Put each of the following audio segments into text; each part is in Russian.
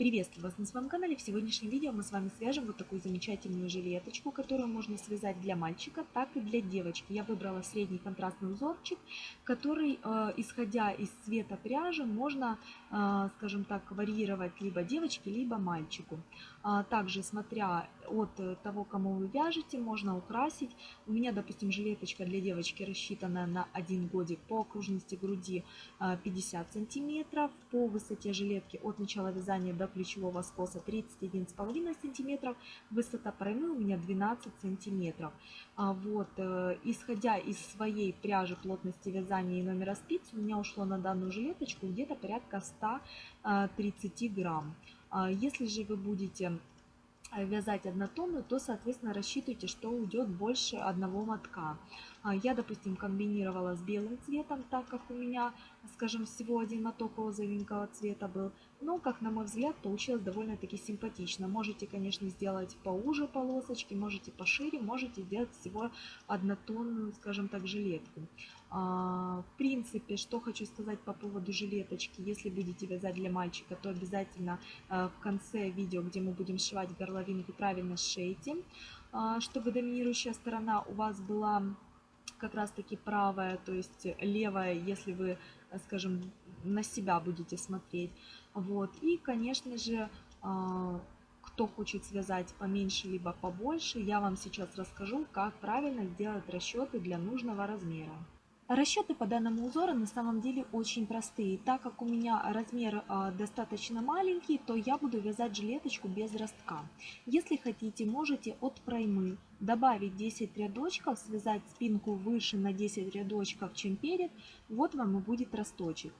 Приветствую вас на своем канале. В сегодняшнем видео мы с вами свяжем вот такую замечательную жилеточку, которую можно связать для мальчика, так и для девочки. Я выбрала средний контрастный узорчик, который, э, исходя из цвета пряжи, можно, э, скажем так, варьировать либо девочке, либо мальчику. А также, смотря от того, кому вы вяжете, можно украсить. У меня, допустим, жилеточка для девочки рассчитана на один годик по окружности груди 50 э, сантиметров, по высоте жилетки от начала вязания до плечевого скоса 31,5 см, высота проймы у меня 12 см. А вот, э, исходя из своей пряжи плотности вязания и номера спиц, у меня ушло на данную жилеточку где-то порядка 130 э, грамм. А если же вы будете э, вязать однотонную, то, соответственно, рассчитывайте, что уйдет больше одного мотка. А я, допустим, комбинировала с белым цветом, так как у меня, скажем, всего один моток розовенького цвета был. Но, как на мой взгляд, получилось довольно-таки симпатично. Можете, конечно, сделать поуже полосочки, можете пошире, можете сделать всего однотонную, скажем так, жилетку. А, в принципе, что хочу сказать по поводу жилеточки. Если будете вязать для мальчика, то обязательно а, в конце видео, где мы будем сшивать горловинку, правильно сшейте, а, чтобы доминирующая сторона у вас была как раз таки правая, то есть левая, если вы, скажем, на себя будете смотреть. Вот. И, конечно же, а, кто хочет связать поменьше либо побольше, я вам сейчас расскажу, как правильно сделать расчеты для нужного размера. Расчеты по данному узору на самом деле очень простые. Так как у меня размер а, достаточно маленький, то я буду вязать жилеточку без ростка. Если хотите, можете от проймы добавить 10 рядочков, связать спинку выше на 10 рядочков, чем перед. Вот вам и будет росточек.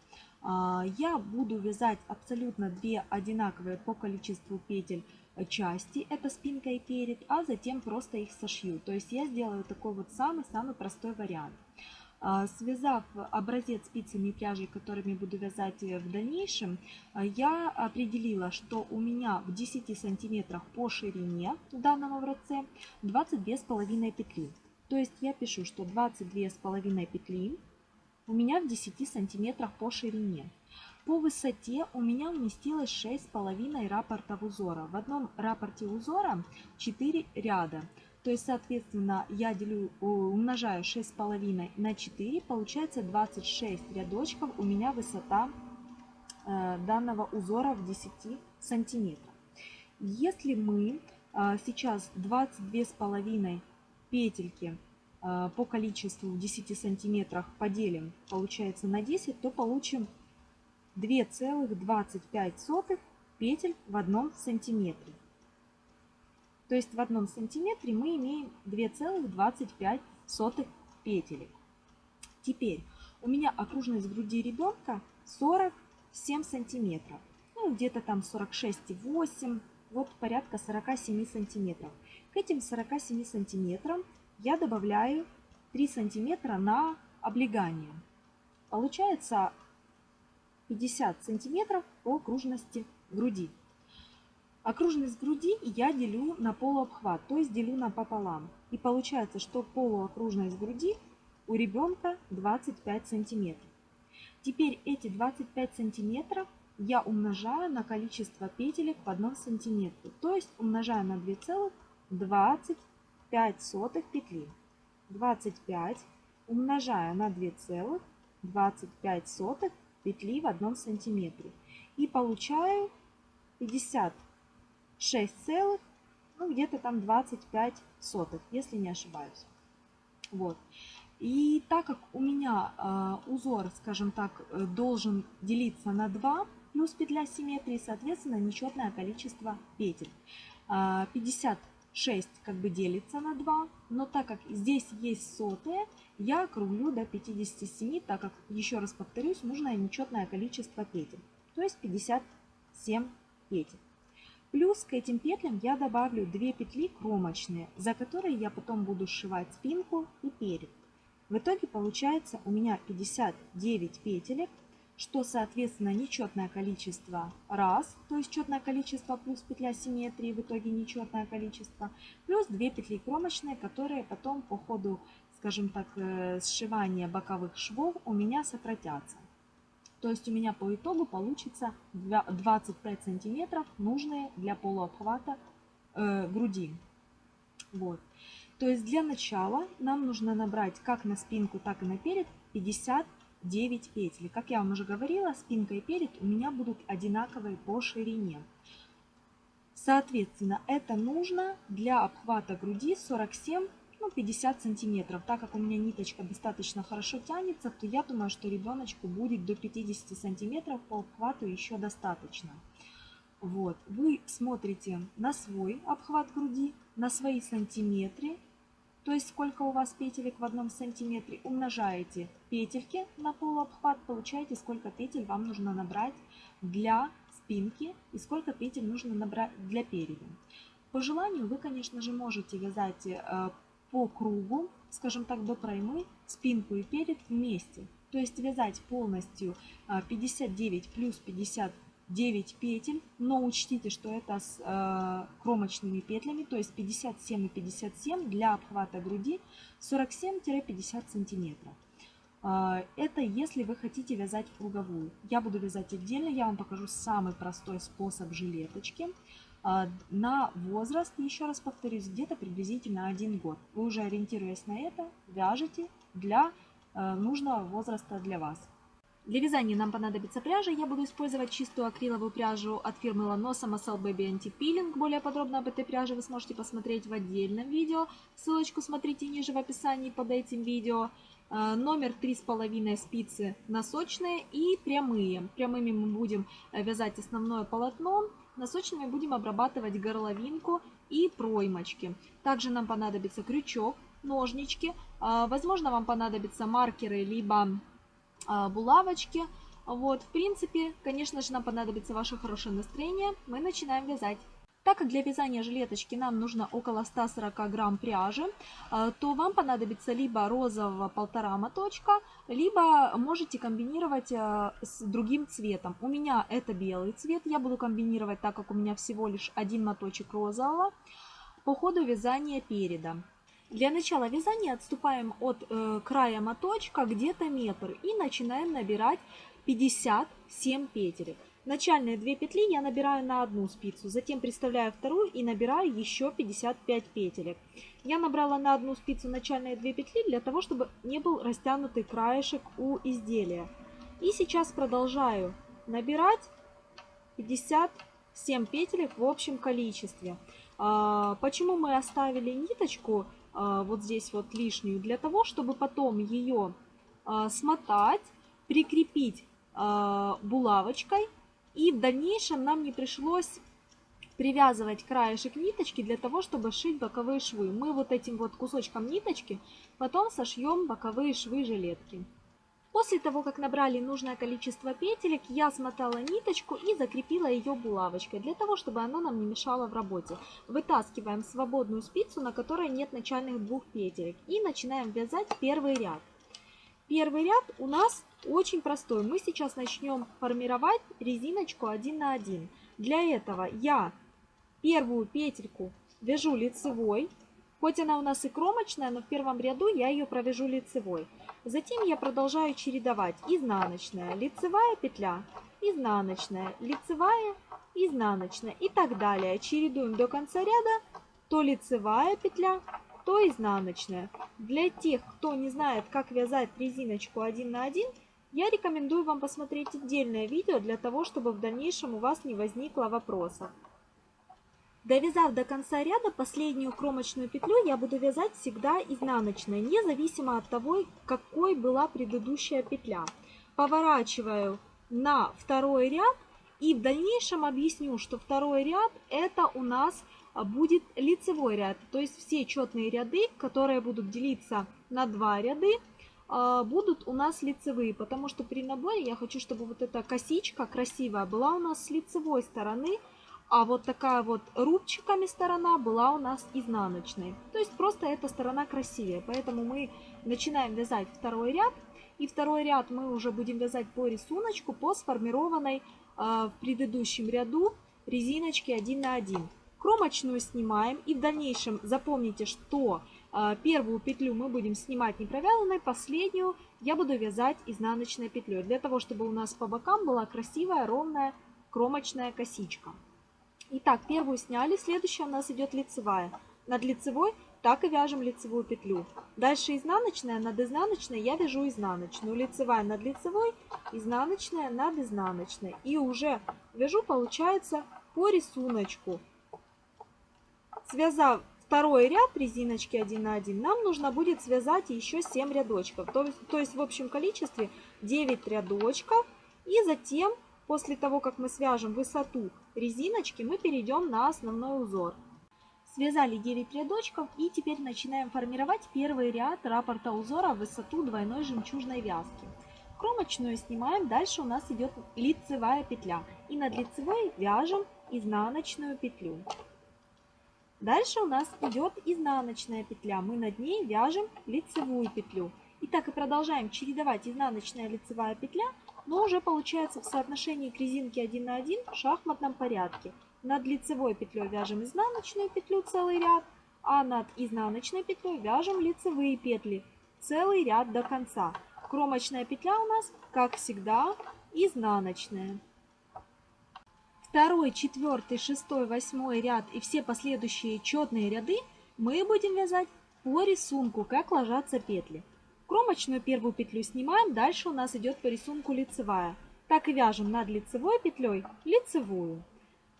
А, я буду вязать абсолютно две одинаковые по количеству петель части, это спинка и перед, а затем просто их сошью. То есть я сделаю такой вот самый-самый простой вариант. А, связав образец спицами и пряжей, которыми буду вязать э, в дальнейшем, а, я определила, что у меня в 10 сантиметрах по ширине данном образце 22,5 петли. То есть я пишу, что 22,5 петли у меня в 10 сантиметрах по ширине. По высоте у меня уместилось 6,5 рапортов узора. В одном рапорте узора 4 ряда. То есть, соответственно, я делю, умножаю 6,5 на 4, получается 26 рядочков у меня высота э, данного узора в 10 сантиметров. Если мы э, сейчас 22,5 петельки э, по количеству в 10 сантиметрах поделим, получается на 10, то получим 2,25 петель в одном сантиметре. То есть в одном сантиметре мы имеем 2,25 петелек. Теперь у меня окружность груди ребенка 47 сантиметров. Ну, где-то там 46,8, вот порядка 47 сантиметров. К этим 47 сантиметрам я добавляю 3 сантиметра на облегание. Получается 50 сантиметров по окружности груди. Окружность груди я делю на полуобхват, то есть делю напополам. И получается, что полуокружность груди у ребенка 25 сантиметров. Теперь эти 25 сантиметров я умножаю на количество петелек в одном сантиметре. То есть умножаю на 2,25 петли. 25 умножаю на 2,25 петли в одном сантиметре. И получаю 50 6 целых, ну где-то там 25 сотых, если не ошибаюсь. Вот. И так как у меня э, узор, скажем так, э, должен делиться на 2, плюс петля симметрии, соответственно, нечетное количество петель. Э, 56 как бы делится на 2, но так как здесь есть сотые, я округлю до 57, так как, еще раз повторюсь, нужно нечетное количество петель, то есть 57 петель. Плюс к этим петлям я добавлю 2 петли кромочные, за которые я потом буду сшивать спинку и перед. В итоге получается у меня 59 петелек, что соответственно нечетное количество раз, то есть четное количество плюс петля симметрии, в итоге нечетное количество, плюс 2 петли кромочные, которые потом по ходу, скажем так, э, сшивания боковых швов у меня сократятся. То есть у меня по итогу получится 25 сантиметров, нужные для полуобхвата э, груди. Вот. То есть для начала нам нужно набрать как на спинку, так и на перед 59 петель. Как я вам уже говорила, спинка и перед у меня будут одинаковые по ширине. Соответственно, это нужно для обхвата груди 47 ну, 50 сантиметров. Так как у меня ниточка достаточно хорошо тянется, то я думаю, что ребеночку будет до 50 сантиметров по обхвату еще достаточно. Вот, вы смотрите на свой обхват груди, на свои сантиметры, то есть сколько у вас петелек в одном сантиметре, умножаете петельки на полуобхват, получаете сколько петель вам нужно набрать для спинки и сколько петель нужно набрать для переда. По желанию вы, конечно же, можете вязать э, по кругу, скажем так, до проймы, спинку и перед вместе. То есть вязать полностью 59 э, плюс 59 петель, но учтите, что это с э, кромочными петлями, то есть 57 и 57 для обхвата груди 47-50 сантиметров. А, это если вы хотите вязать круговую. Я буду вязать отдельно, я вам покажу самый простой способ жилеточки. А, на возраст, еще раз повторюсь, где-то приблизительно один год. Вы уже ориентируясь на это, вяжете для а, нужного возраста для вас. Для вязания нам понадобится пряжа. Я буду использовать чистую акриловую пряжу от фирмы Lanosa Muscle Baby Anti-Peeling. Более подробно об этой пряже вы сможете посмотреть в отдельном видео. Ссылочку смотрите ниже в описании под этим видео. Э, номер 3,5 спицы носочные и прямые. Прямыми мы будем э, вязать основное полотно, носочными будем обрабатывать горловинку и проймочки. Также нам понадобится крючок, ножнички, э, возможно вам понадобятся маркеры либо булавочки. Вот, в принципе, конечно же, нам понадобится ваше хорошее настроение. Мы начинаем вязать. Так как для вязания жилеточки нам нужно около 140 грамм пряжи, э, то вам понадобится либо розового полтора моточка, либо можете комбинировать э, с другим цветом. У меня это белый цвет, я буду комбинировать, так как у меня всего лишь один моточек розового по ходу вязания переда. Для начала вязания отступаем от э, края моточка где-то метр и начинаем набирать 57 петель. Начальные две петли я набираю на одну спицу, затем приставляю вторую и набираю еще 55 петелек. Я набрала на одну спицу начальные две петли для того, чтобы не был растянутый краешек у изделия. И сейчас продолжаю набирать 57 петелек в общем количестве. А, почему мы оставили ниточку вот здесь вот лишнюю? Для того, чтобы потом ее а, смотать, прикрепить булавочкой и в дальнейшем нам не пришлось привязывать краешек ниточки для того, чтобы шить боковые швы. Мы вот этим вот кусочком ниточки потом сошьем боковые швы жилетки. После того, как набрали нужное количество петелек, я смотала ниточку и закрепила ее булавочкой, для того, чтобы она нам не мешала в работе. Вытаскиваем свободную спицу, на которой нет начальных двух петелек, и начинаем вязать первый ряд. Первый ряд у нас очень простой. Мы сейчас начнем формировать резиночку 1 на 1. Для этого я первую петельку вяжу лицевой. Хоть она у нас и кромочная, но в первом ряду я ее провяжу лицевой. Затем я продолжаю чередовать изнаночная, лицевая петля, изнаночная, лицевая, изнаночная и так далее. Чередуем до конца ряда, то лицевая петля, то изнаночная. Для тех, кто не знает, как вязать резиночку 1 на 1, я рекомендую вам посмотреть отдельное видео для того, чтобы в дальнейшем у вас не возникло вопросов. Довязав до конца ряда последнюю кромочную петлю, я буду вязать всегда изнаночной, независимо от того, какой была предыдущая петля. Поворачиваю на второй ряд и в дальнейшем объясню, что второй ряд это у нас будет лицевой ряд. То есть все четные ряды, которые будут делиться на два ряды, а, будут у нас лицевые, потому что при наборе я хочу, чтобы вот эта косичка красивая была у нас с лицевой стороны, а вот такая вот рубчиками сторона была у нас изнаночной. То есть просто эта сторона красивее, поэтому мы начинаем вязать второй ряд, и второй ряд мы уже будем вязать по рисунку, по сформированной э, в предыдущем ряду резиночки 1 на 1. Кромочную снимаем и в дальнейшем запомните, что а, первую петлю мы будем снимать не провязанной, последнюю я буду вязать изнаночной петлей, для того, чтобы у нас по бокам была красивая, ровная кромочная косичка. Итак, первую сняли, следующая у нас идет лицевая. Над лицевой так и вяжем лицевую петлю. Дальше изнаночная, над изнаночной я вяжу изнаночную. Лицевая над лицевой, изнаночная над изнаночной. И уже вяжу, получается, по рисунку. Связав второй ряд резиночки 1 на 1, нам нужно будет связать еще 7 рядочков. То то есть в общем количестве 9 рядочков. И затем, после того, как мы свяжем высоту резиночки, мы перейдем на основной узор. Связали 9 рядочков и теперь начинаем формировать первый ряд раппорта узора в высоту двойной жемчужной вязки. Кромочную снимаем, дальше у нас идет лицевая петля. И над лицевой вяжем изнаночную петлю. Дальше у нас идет изнаночная петля. Мы над ней вяжем лицевую петлю. И так и продолжаем чередовать изнаночная лицевая петля, но уже получается в соотношении к резинке 1 на 1 в шахматном порядке. Над лицевой петлей вяжем изнаночную петлю целый ряд, а над изнаночной петлей вяжем лицевые петли целый ряд до конца. Кромочная петля у нас, как всегда, изнаночная второй, четвертый, шестой, восьмой ряд и все последующие четные ряды мы будем вязать по рисунку, как ложатся петли. Кромочную первую петлю снимаем, дальше у нас идет по рисунку лицевая. Так и вяжем над лицевой петлей лицевую.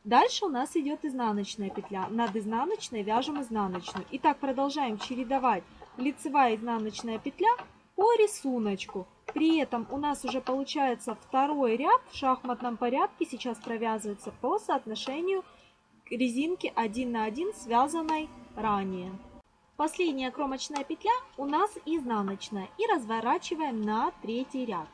Дальше у нас идет изнаночная петля. Над изнаночной вяжем изнаночную. И так продолжаем чередовать лицевая изнаночная петля по рисунку. При этом у нас уже получается второй ряд в шахматном порядке сейчас провязывается по соотношению резинки 1 на 1, связанной ранее. Последняя кромочная петля у нас изнаночная. И разворачиваем на третий ряд.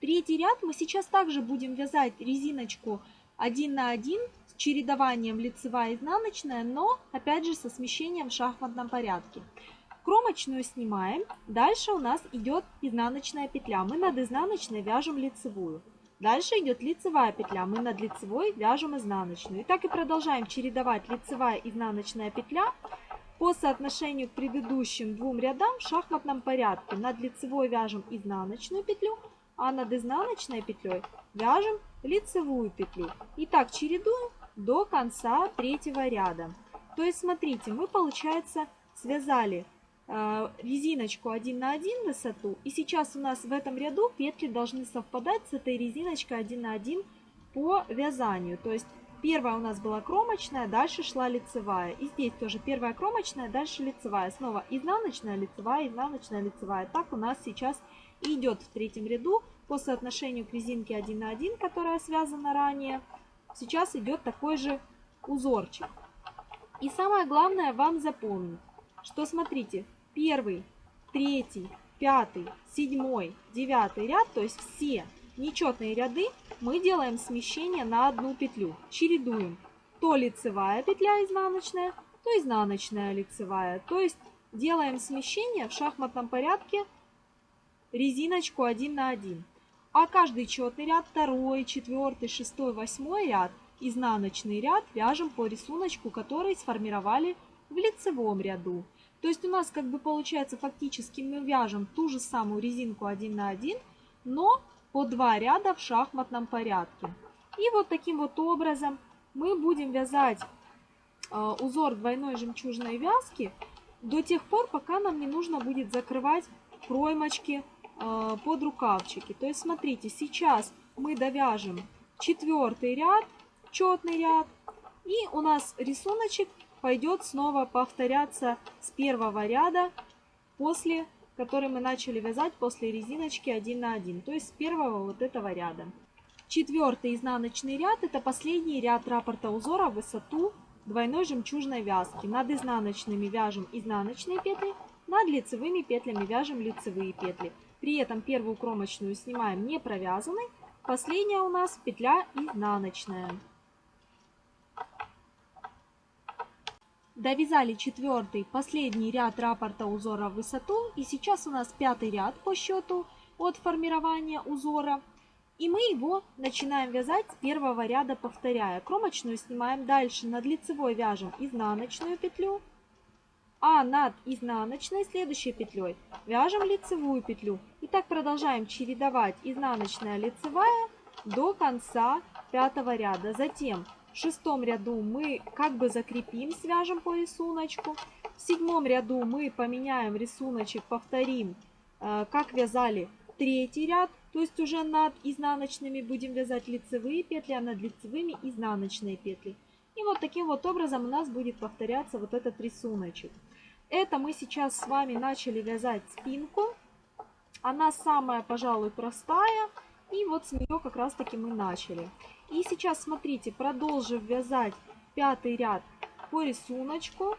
Третий ряд мы сейчас также будем вязать резиночку 1 на 1 с чередованием лицевая изнаночная, но опять же со смещением в шахматном порядке. Кромочную снимаем. Дальше у нас идет изнаночная петля. Мы над изнаночной вяжем лицевую. Дальше идет лицевая петля. Мы над лицевой вяжем изнаночную. И так и продолжаем чередовать лицевая изнаночная петля по соотношению к предыдущим двум рядам в шахматном порядке. Над лицевой вяжем изнаночную петлю, а над изнаночной петлей вяжем лицевую петлю. И так чередуем до конца третьего ряда. То есть, смотрите, мы, получается, связали а, резиночку 1 на 1 высоту. И сейчас у нас в этом ряду петли должны совпадать с этой резиночкой 1 на 1 по вязанию. То есть первая у нас была кромочная, дальше шла лицевая. И здесь тоже первая кромочная, дальше лицевая. Снова изнаночная, лицевая, изнаночная, лицевая. Так у нас сейчас идет в третьем ряду по соотношению к резинке 1 на 1, которая связана ранее. Сейчас идет такой же узорчик. И самое главное вам запомнить, что смотрите, первый, третий, пятый, седьмой, девятый ряд, то есть все нечетные ряды, мы делаем смещение на одну петлю. Чередуем то лицевая петля изнаночная, то изнаночная лицевая. То есть делаем смещение в шахматном порядке резиночку 1 на 1. А каждый четный ряд, второй, четвертый, шестой, восьмой ряд, изнаночный ряд вяжем по рисунку, который сформировали в лицевом ряду. То есть у нас как бы получается фактически мы вяжем ту же самую резинку 1 на 1, но по два ряда в шахматном порядке. И вот таким вот образом мы будем вязать э, узор двойной жемчужной вязки до тех пор, пока нам не нужно будет закрывать проймочки э, под рукавчики. То есть смотрите, сейчас мы довяжем четвертый ряд, четный ряд, и у нас рисуночек пойдет снова повторяться с первого ряда, после который мы начали вязать после резиночки 1 на 1, то есть с первого вот этого ряда. Четвертый изнаночный ряд это последний ряд раппорта узора в высоту двойной жемчужной вязки. Над изнаночными вяжем изнаночные петли, над лицевыми петлями вяжем лицевые петли. При этом первую кромочную снимаем не провязанной, последняя у нас петля изнаночная. Довязали четвертый, последний ряд раппорта узора в высоту. И сейчас у нас пятый ряд по счету от формирования узора. И мы его начинаем вязать с первого ряда, повторяя. Кромочную снимаем дальше, над лицевой вяжем изнаночную петлю. а над изнаночной следующей петлей вяжем лицевую петлю. И так продолжаем чередовать изнаночная лицевая до конца пятого ряда. Затем в шестом ряду мы как бы закрепим, свяжем по рисунку. В седьмом ряду мы поменяем рисуночек, повторим, э, как вязали третий ряд. То есть уже над изнаночными будем вязать лицевые петли, а над лицевыми изнаночные петли. И вот таким вот образом у нас будет повторяться вот этот рисуночек. Это мы сейчас с вами начали вязать спинку. Она самая, пожалуй, простая. И вот с нее как раз таки мы начали. И сейчас, смотрите, продолжив вязать пятый ряд по рисунку.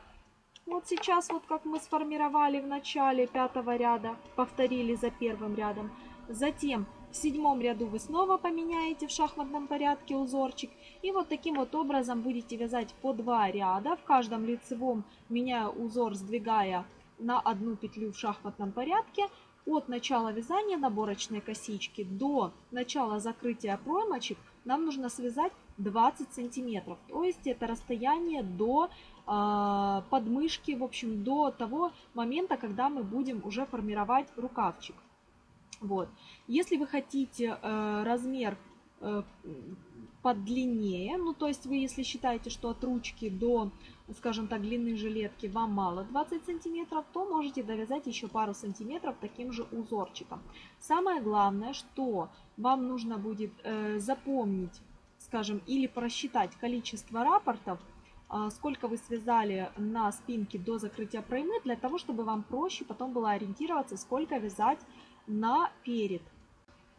Вот сейчас, вот как мы сформировали в начале пятого ряда, повторили за первым рядом. Затем в седьмом ряду вы снова поменяете в шахматном порядке узорчик. И вот таким вот образом будете вязать по два ряда. В каждом лицевом меняя узор, сдвигая на одну петлю в шахматном порядке. От начала вязания наборочной косички до начала закрытия проймочек нам нужно связать 20 сантиметров. То есть это расстояние до э, подмышки, в общем, до того момента, когда мы будем уже формировать рукавчик. Вот. Если вы хотите э, размер подлиннее, ну то есть вы если считаете, что от ручки до, скажем так, длины жилетки вам мало 20 сантиметров, то можете довязать еще пару сантиметров таким же узорчиком. Самое главное, что вам нужно будет э, запомнить, скажем, или просчитать количество рапортов, э, сколько вы связали на спинке до закрытия проймы, для того, чтобы вам проще потом было ориентироваться, сколько вязать наперед.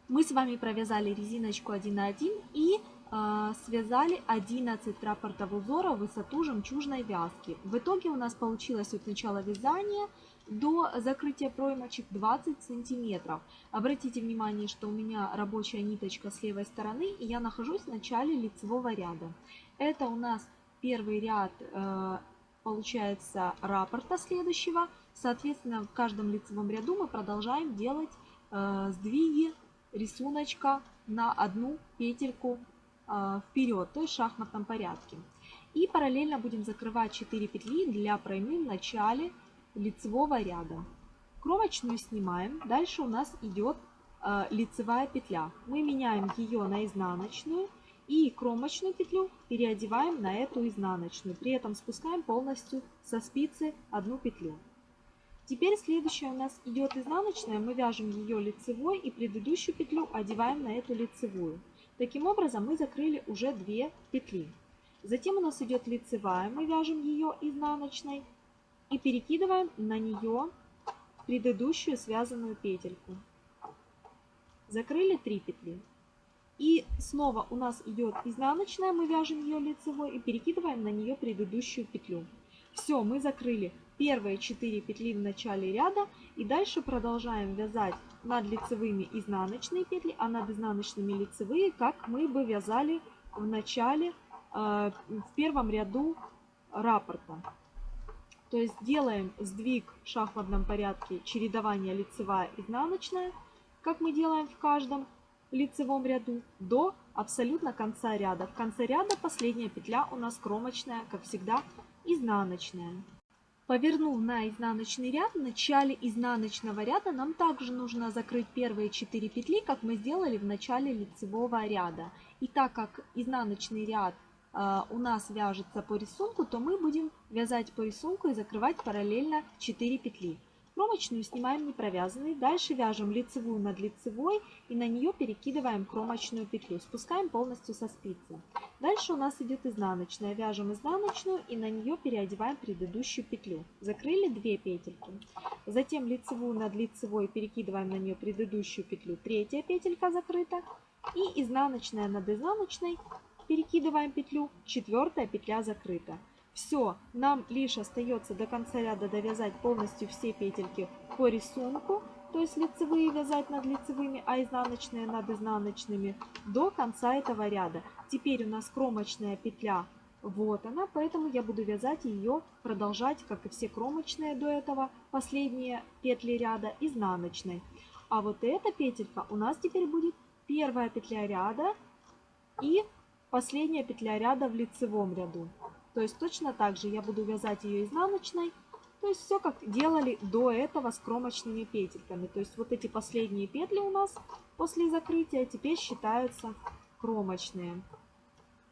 Мы с вами провязали резиночку 1 на 1 и э, связали 11 рапортов узора в высоту жемчужной вязки. В итоге у нас получилось от начала вязания до закрытия проймочек 20 сантиметров. Обратите внимание, что у меня рабочая ниточка с левой стороны, и я нахожусь в начале лицевого ряда. Это у нас первый ряд, э, получается, рапорта следующего. Соответственно, в каждом лицевом ряду мы продолжаем делать э, сдвиги рисуночка на одну петельку э, вперед, то есть в шахматном порядке. И параллельно будем закрывать 4 петли для проймы в начале лицевого ряда. Кромочную снимаем. Дальше у нас идет э, лицевая петля. Мы меняем ее на изнаночную и кромочную петлю переодеваем на эту изнаночную. При этом спускаем полностью со спицы одну петлю. Теперь следующая у нас идет изнаночная, мы вяжем ее лицевой и предыдущую петлю одеваем на эту лицевую. Таким образом мы закрыли уже две петли. Затем у нас идет лицевая, мы вяжем ее изнаночной и перекидываем на нее предыдущую связанную петельку. Закрыли 3 петли. И снова у нас идет изнаночная, мы вяжем ее лицевой и перекидываем на нее предыдущую петлю. Все, мы закрыли первые 4 петли в начале ряда и дальше продолжаем вязать над лицевыми изнаночные петли, а над изнаночными лицевые, как мы бы вязали в начале, э, в первом ряду раппорта. То есть делаем сдвиг в шахматном порядке чередования лицевая изнаночная, как мы делаем в каждом лицевом ряду, до абсолютно конца ряда. В конце ряда последняя петля у нас кромочная, как всегда, изнаночная. Повернув на изнаночный ряд, в начале изнаночного ряда нам также нужно закрыть первые 4 петли, как мы сделали в начале лицевого ряда. И так как изнаночный ряд а, у нас вяжется по рисунку, то мы будем вязать по рисунку и закрывать параллельно 4 петли. Кромочную снимаем не провязанной, дальше вяжем лицевую над лицевой и на нее перекидываем кромочную петлю, спускаем полностью со спицы. Дальше у нас идет изнаночная, вяжем изнаночную и на нее переодеваем предыдущую петлю. Закрыли 2 петельки. Затем лицевую над лицевой перекидываем на нее предыдущую петлю, третья петелька закрыта. И изнаночная над изнаночной перекидываем петлю, четвертая петля закрыта. Все, нам лишь остается до конца ряда довязать полностью все петельки по рисунку, то есть лицевые вязать над лицевыми, а изнаночные над изнаночными до конца этого ряда. Теперь у нас кромочная петля, вот она, поэтому я буду вязать ее, продолжать, как и все кромочные до этого, последние петли ряда изнаночной. А вот эта петелька у нас теперь будет первая петля ряда и последняя петля ряда в лицевом ряду. То есть точно так же я буду вязать ее изнаночной То есть все как делали до этого с кромочными петельками. То есть вот эти последние петли у нас после закрытия теперь считаются кромочные.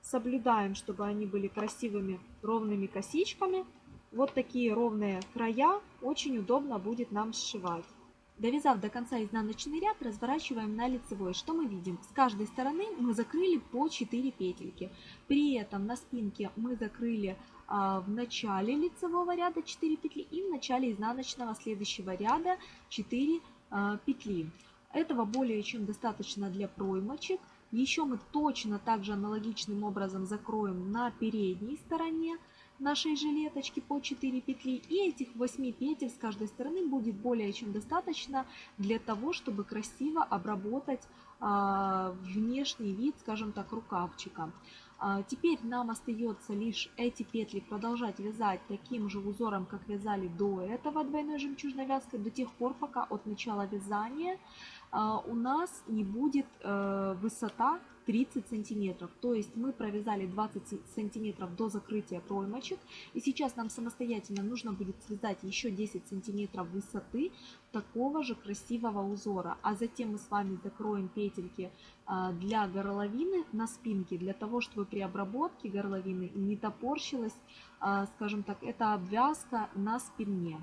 Соблюдаем, чтобы они были красивыми ровными косичками. Вот такие ровные края очень удобно будет нам сшивать. Довязав до конца изнаночный ряд, разворачиваем на лицевой. Что мы видим? С каждой стороны мы закрыли по 4 петельки. При этом на спинке мы закрыли а, в начале лицевого ряда 4 петли и в начале изнаночного следующего ряда 4 а, петли. Этого более чем достаточно для проймочек. Еще мы точно так же аналогичным образом закроем на передней стороне нашей жилеточки по 4 петли. И этих 8 петель с каждой стороны будет более чем достаточно для того, чтобы красиво обработать а, внешний вид, скажем так, рукавчика. А, теперь нам остается лишь эти петли продолжать вязать таким же узором, как вязали до этого двойной жемчужной вязкой, до тех пор, пока от начала вязания а, у нас не будет э, высота 30 сантиметров. То есть мы провязали 20 сантиметров до закрытия проймочек. И сейчас нам самостоятельно нужно будет связать еще 10 сантиметров высоты такого же красивого узора. А затем мы с вами закроем петельки а, для горловины на спинке, для того, чтобы при обработке горловины не топорщилась, а, скажем так, эта обвязка на спине.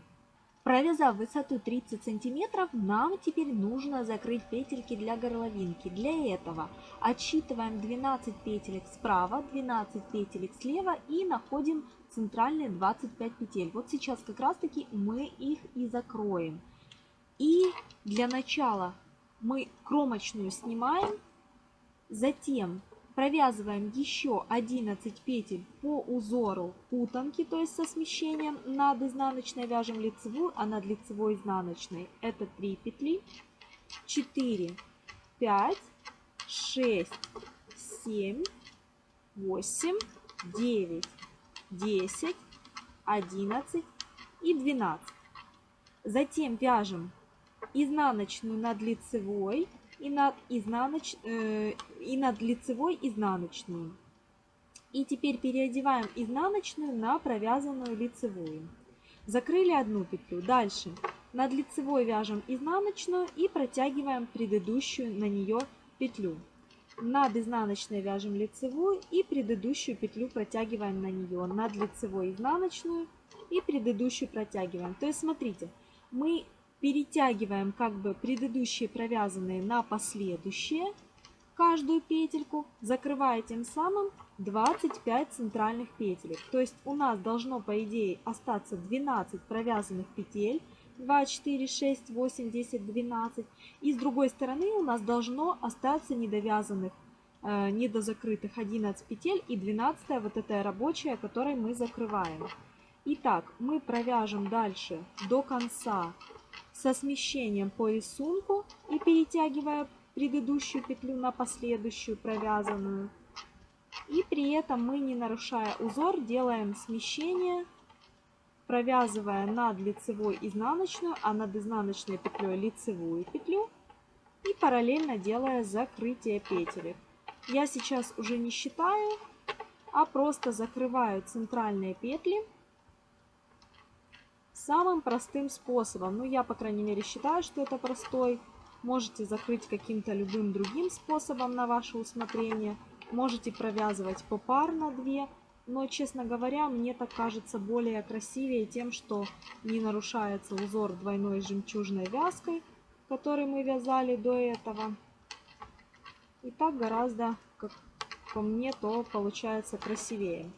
Провязав высоту 30 сантиметров, нам теперь нужно закрыть петельки для горловинки. Для этого отсчитываем 12 петелек справа, 12 петелек слева и находим центральные 25 петель. Вот сейчас как раз таки мы их и закроем. И для начала мы кромочную снимаем, затем провязываем еще 11 петель по узору путанки, то есть со смещением над изнаночной вяжем лицевую, а над лицевой изнаночной это 3 петли, 4, 5, 6, 7, 8, 9, 10, 11 и 12. Затем вяжем изнаночную над лицевой и над, изнаноч... э, и над лицевой изнаночную. И теперь переодеваем изнаночную на провязанную лицевую. Закрыли одну петлю. Дальше над лицевой вяжем изнаночную и протягиваем предыдущую на нее петлю. Над изнаночной вяжем лицевую и предыдущую петлю протягиваем на нее. Над лицевой изнаночную и предыдущую протягиваем. То есть смотрите, мы перетягиваем как бы предыдущие провязанные на последующие каждую петельку, закрывая тем самым 25 центральных петелек. То есть у нас должно по идее остаться 12 провязанных петель. 2, 4, 6, 8, 10, 12. И с другой стороны у нас должно остаться недовязанных, э, недозакрытых 11 петель и 12 вот эта рабочая, которой мы закрываем. Итак, мы провяжем дальше до конца со смещением по рисунку и перетягивая предыдущую петлю на последующую провязанную. И при этом мы, не нарушая узор, делаем смещение, провязывая над лицевой изнаночную, а над изнаночной петлей лицевую петлю и параллельно делая закрытие петелек. Я сейчас уже не считаю, а просто закрываю центральные петли самым простым способом. Ну, я, по крайней мере, считаю, что это простой. Можете закрыть каким-то любым другим способом на ваше усмотрение. Можете провязывать попарно две. Но, честно говоря, мне так кажется более красивее тем, что не нарушается узор двойной жемчужной вязкой, который мы вязали до этого. И так гораздо, как по мне, то получается красивее.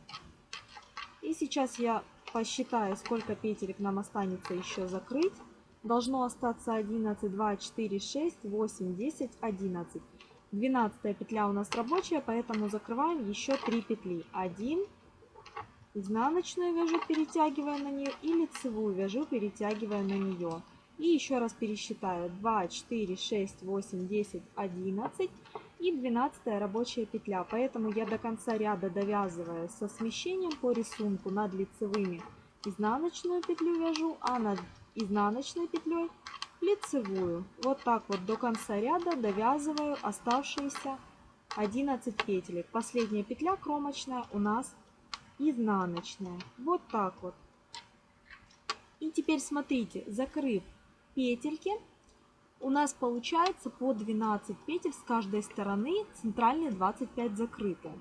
И сейчас я посчитаю, сколько петелек нам останется еще закрыть. Должно остаться 11, 2, 4, 6, 8, 10, 11. 12 петля у нас рабочая, поэтому закрываем еще 3 петли. 1, изнаночную вяжу, перетягивая на нее, и лицевую вяжу, перетягивая на нее. И еще раз пересчитаю. 2, 4, 6, 8, 10, 11 и 12 рабочая петля. Поэтому я до конца ряда довязываю со смещением по рисунку над лицевыми изнаночную петлю вяжу, а над изнаночной петлей лицевую. Вот так вот до конца ряда довязываю оставшиеся 11 петелек. Последняя петля кромочная у нас изнаночная. Вот так вот. И теперь смотрите, закрыв петельки, у нас получается по 12 петель с каждой стороны, центральные 25 закрыты.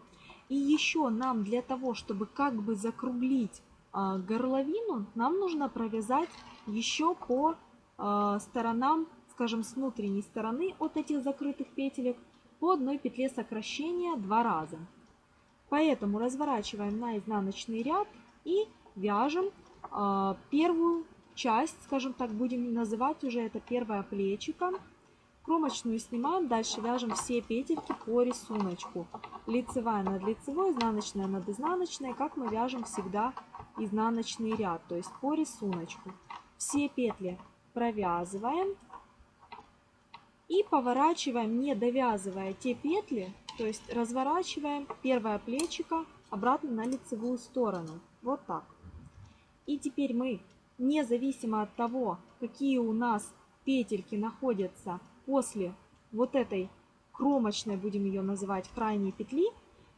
И еще нам для того, чтобы как бы закруглить э, горловину, нам нужно провязать еще по э, сторонам, скажем, с внутренней стороны от этих закрытых петелек по одной петле сокращения два раза. Поэтому разворачиваем на изнаночный ряд и вяжем э, первую часть, скажем так, будем называть уже это первое плечико. Кромочную снимаем, дальше вяжем все петельки по рисунку. Лицевая над лицевой, изнаночная над изнаночной, как мы вяжем всегда изнаночный ряд, то есть по рисунку. Все петли провязываем и поворачиваем, не довязывая те петли, то есть разворачиваем первое плечико обратно на лицевую сторону. Вот так. И теперь мы, независимо от того, какие у нас петельки находятся после вот этой кромочной, будем ее называть, крайней петли,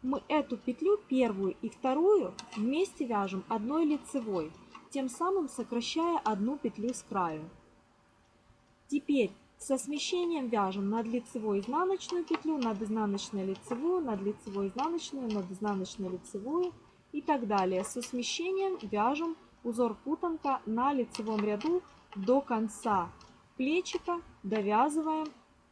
мы эту петлю, первую и вторую, вместе вяжем одной лицевой, тем самым сокращая одну петлю с краю. Теперь со смещением вяжем над лицевой изнаночную петлю, над изнаночной лицевую, над лицевой изнаночную, над изнаночной лицевую и так далее. Со смещением вяжем узор путанка на лицевом ряду до конца плечика, довязываем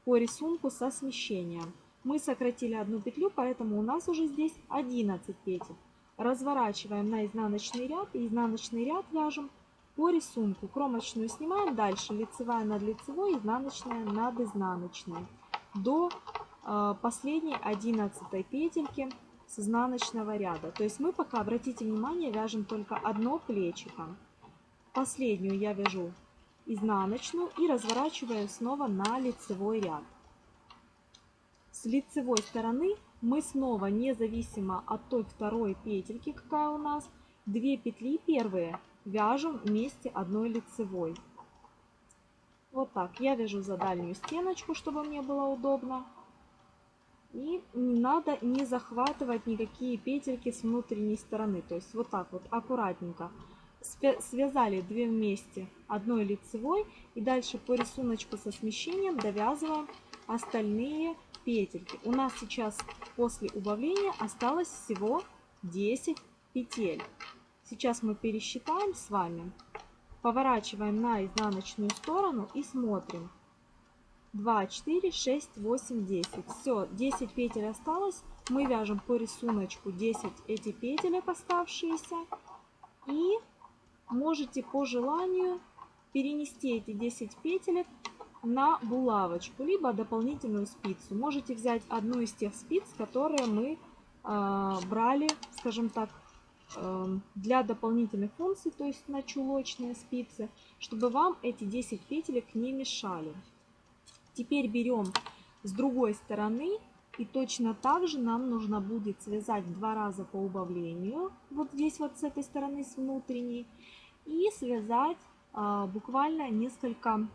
по рисунку со смещением. Мы сократили одну петлю, поэтому у нас уже здесь 11 петель. Разворачиваем на изнаночный ряд и изнаночный ряд вяжем по рисунку. Кромочную снимаем, дальше лицевая над лицевой, изнаночная над изнаночной. До э, последней 11 петельки с изнаночного ряда. То есть мы пока, обратите внимание, вяжем только одно плечико. Последнюю я вяжу изнаночную и разворачиваю снова на лицевой ряд. С лицевой стороны мы снова, независимо от той второй петельки, какая у нас, две петли первые вяжем вместе одной лицевой. Вот так. Я вяжу за дальнюю стеночку, чтобы мне было удобно. И не надо не захватывать никакие петельки с внутренней стороны. То есть вот так вот аккуратненько связали две вместе одной лицевой. И дальше по рисунку со смещением довязываем остальные петельки. У нас сейчас после убавления осталось всего 10 петель. Сейчас мы пересчитаем с вами. Поворачиваем на изнаночную сторону и смотрим. 2, 4, 6, 8, 10. Все, 10 петель осталось. Мы вяжем по рисунку 10 эти петелек оставшиеся. И можете по желанию перенести эти 10 петелек на булавочку, либо дополнительную спицу. Можете взять одну из тех спиц, которые мы э, брали, скажем так, Эм, для дополнительных функций, то есть на чулочные спицы, чтобы вам эти 10 петелек не мешали. Теперь берем с другой стороны и точно так же нам нужно будет связать два раза по убавлению, вот здесь вот с этой стороны, с внутренней, и связать а, буквально несколько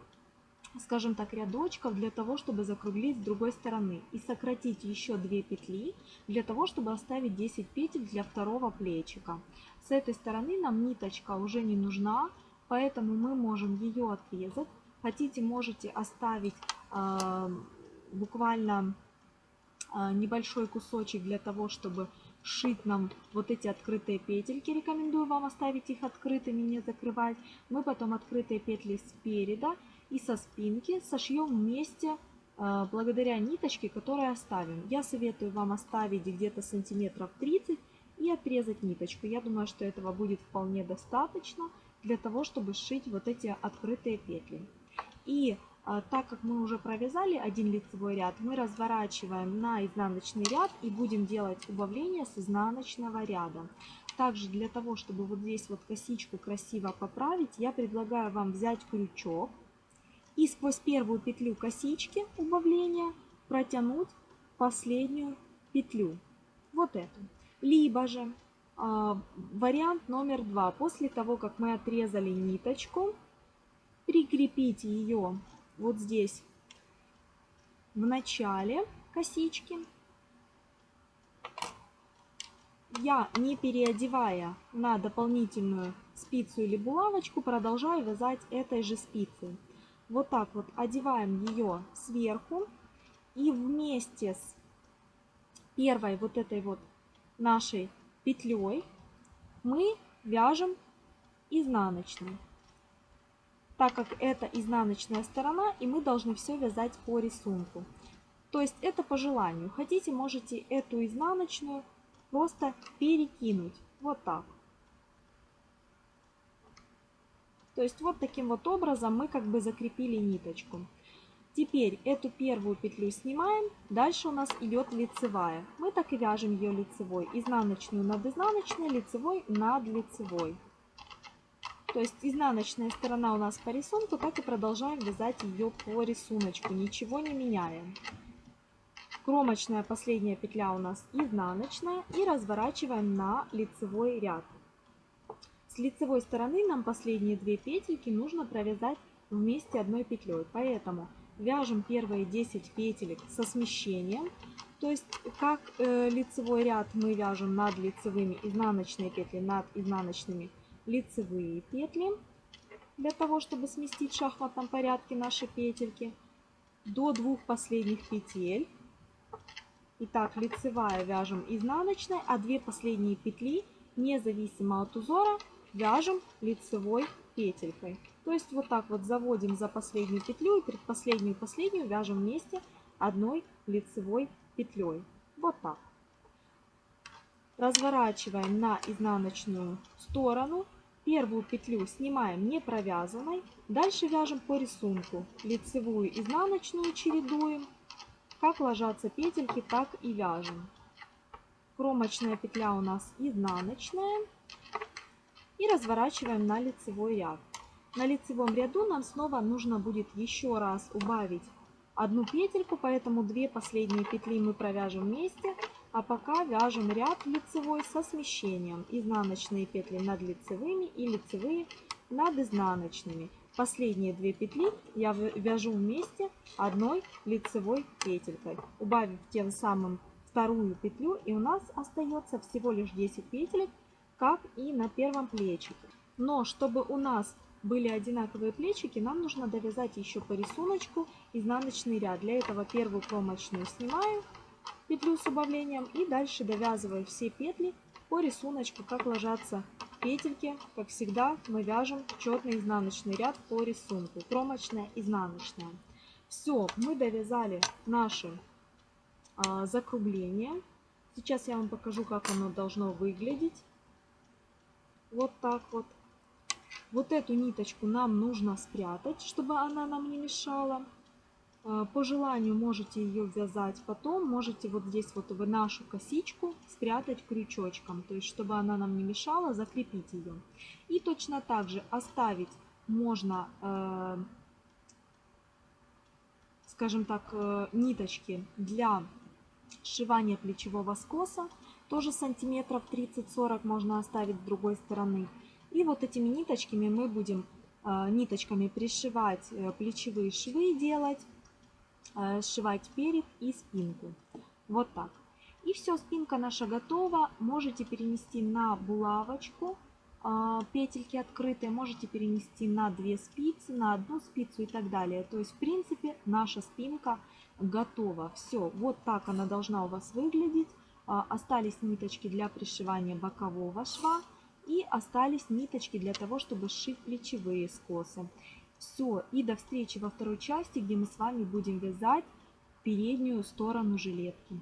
скажем так, рядочков для того, чтобы закруглить с другой стороны. И сократить еще 2 петли для того, чтобы оставить 10 петель для второго плечика. С этой стороны нам ниточка уже не нужна, поэтому мы можем ее отрезать. Хотите, можете оставить буквально э, небольшой кусочек для того, чтобы шить нам вот эти открытые петельки. Рекомендую вам оставить их открытыми, не закрывать. Мы потом открытые петли спереда и со спинки сошьем вместе э, благодаря ниточке, которую оставим. Я советую вам оставить где-то сантиметров 30 и отрезать ниточку. Я думаю, что этого будет вполне достаточно для того, чтобы сшить вот эти открытые петли. И так как мы уже провязали один лицевой ряд, мы разворачиваем на изнаночный ряд и будем делать убавление с изнаночного ряда. Также для того, чтобы вот здесь вот косичку красиво поправить, я предлагаю вам взять крючок и сквозь первую петлю косички убавления протянуть последнюю петлю. Вот эту. Либо же э, вариант номер два. После того, как мы отрезали ниточку, прикрепите ее вот здесь в начале косички. я, не переодевая на дополнительную спицу или булавочку, продолжаю вязать этой же спицей. Вот так вот одеваем ее сверху и вместе с первой вот этой вот нашей петлей мы вяжем изнаночной. Так как это изнаночная сторона, и мы должны все вязать по рисунку. То есть это по желанию. Хотите, можете эту изнаночную просто перекинуть. Вот так. То есть вот таким вот образом мы как бы закрепили ниточку. Теперь эту первую петлю снимаем, дальше у нас идет лицевая. Мы так и вяжем ее лицевой, изнаночную над изнаночной, лицевой над лицевой. То есть изнаночная сторона у нас по рисунку, так и продолжаем вязать ее по рисунку, ничего не меняем. Кромочная последняя петля у нас изнаночная и разворачиваем на лицевой ряд. С лицевой стороны нам последние две петельки нужно провязать вместе одной петлей, поэтому вяжем первые 10 петелек со смещением. То есть как э, лицевой ряд мы вяжем над лицевыми изнаночные петли, над изнаночными лицевые петли. Для того, чтобы сместить в шахматном порядке наши петельки. До двух последних петель. Итак, лицевая вяжем изнаночной, а две последние петли, независимо от узора, вяжем лицевой петелькой. То есть вот так вот заводим за последнюю петлю и предпоследнюю последнюю вяжем вместе одной лицевой петлей. Вот так. Разворачиваем на изнаночную сторону. Первую петлю снимаем не провязанной. Дальше вяжем по рисунку. Лицевую, изнаночную чередуем. Как ложатся петельки, так и вяжем. Кромочная петля у нас изнаночная. И разворачиваем на лицевой ряд. На лицевом ряду нам снова нужно будет еще раз убавить одну петельку, поэтому две последние петли мы провяжем вместе, а пока вяжем ряд лицевой со смещением. Изнаночные петли над лицевыми и лицевые над изнаночными. Последние две петли я вяжу вместе одной лицевой петелькой, убавив тем самым вторую петлю, и у нас остается всего лишь 10 петелек, как и на первом плечике. Но чтобы у нас были одинаковые плечики, нам нужно довязать еще по рисунку изнаночный ряд. Для этого первую кромочную снимаю петлю с убавлением и дальше довязываю все петли по рисунку, как ложатся петельки. Как всегда мы вяжем четный изнаночный ряд по рисунку, кромочная, изнаночная. Все, мы довязали наши а, закругления. Сейчас я вам покажу, как оно должно выглядеть. Вот так вот. Вот эту ниточку нам нужно спрятать, чтобы она нам не мешала. А, по желанию можете ее вязать потом, можете вот здесь вот в нашу косичку спрятать крючочком, то есть чтобы она нам не мешала, закрепить ее. И точно так же оставить можно, э, скажем так, э, ниточки для сшивания плечевого скоса, тоже сантиметров 30-40 можно оставить с другой стороны. И вот этими ниточками мы будем э, ниточками пришивать плечевые швы делать, сшивать перед и спинку. Вот так. И все, спинка наша готова. Можете перенести на булавочку, петельки открытые, можете перенести на две спицы, на одну спицу и так далее. То есть, в принципе, наша спинка готова. Все, вот так она должна у вас выглядеть. Остались ниточки для пришивания бокового шва. И остались ниточки для того, чтобы сшить плечевые скосы. Все, и до встречи во второй части, где мы с вами будем вязать переднюю сторону жилетки.